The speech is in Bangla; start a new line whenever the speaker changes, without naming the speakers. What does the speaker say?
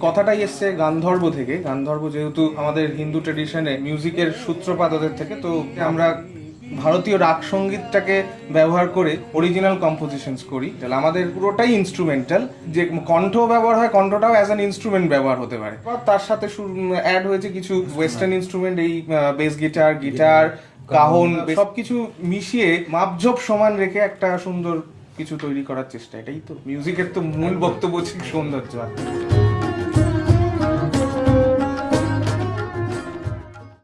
কথাটাই গান্ধর্ব থেকে। গান্ধর্ব যেহেতু আমাদের হিন্দু মিউজিকের থেকে, তো আমরা ভারতীয় ব্যবহার করে অরিজিনাল কম্পোজিশনস করি। তাহলে আমাদের পুরোটাই ইনস্ট্রুমেন্টাল যে কণ্ঠ ব্যবহার হয়, কণ্ঠটাও অ্যাজ অ্যান ইনস্ট্রুমেন্ট ব্যবহার হতে পারে। তার সাথে অ্যাড হয়েছে কিছু ওয়েস্টার্ন ইনস্ট্রুমেন্ট এই বেস গিটার গিটার কাহন সবকিছু মিশিয়ে মাপঝোপ সমান রেখে একটা সুন্দর কিছু তৈরি করার চেষ্টা এটাই তো। মিউজিকের তো মূল বক্তব্য হচ্ছে সৌন্দর্য